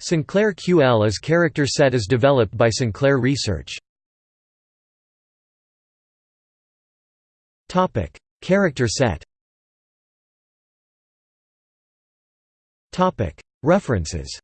Sinclair QL is character set as developed by Sinclair Research. Topic: character set. Topic: References.